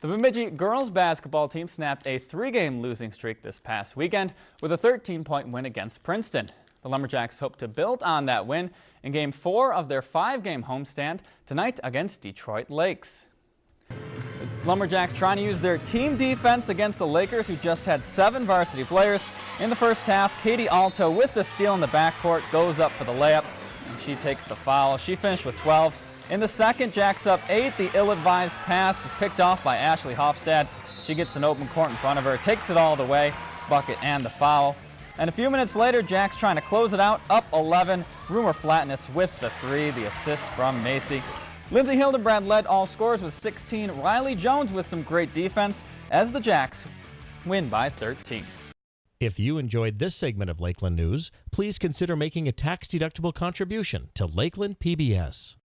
The Bemidji girls basketball team snapped a three-game losing streak this past weekend with a 13-point win against Princeton. The Lumberjacks hope to build on that win in game four of their five-game homestand tonight against Detroit Lakes. The Lumberjacks trying to use their team defense against the Lakers who just had seven varsity players. In the first half, Katie Alto with the steal in the backcourt goes up for the layup and she takes the foul. She finished with 12. In the second, Jacks up eight. The ill-advised pass is picked off by Ashley Hofstad. She gets an open court in front of her, takes it all the way, bucket and the foul. And a few minutes later, Jacks trying to close it out, up 11. Rumor Flatness with the three, the assist from Macy. Lindsay Hildebrand led all scores with 16. Riley Jones with some great defense as the Jacks win by 13. If you enjoyed this segment of Lakeland News, please consider making a tax-deductible contribution to Lakeland PBS.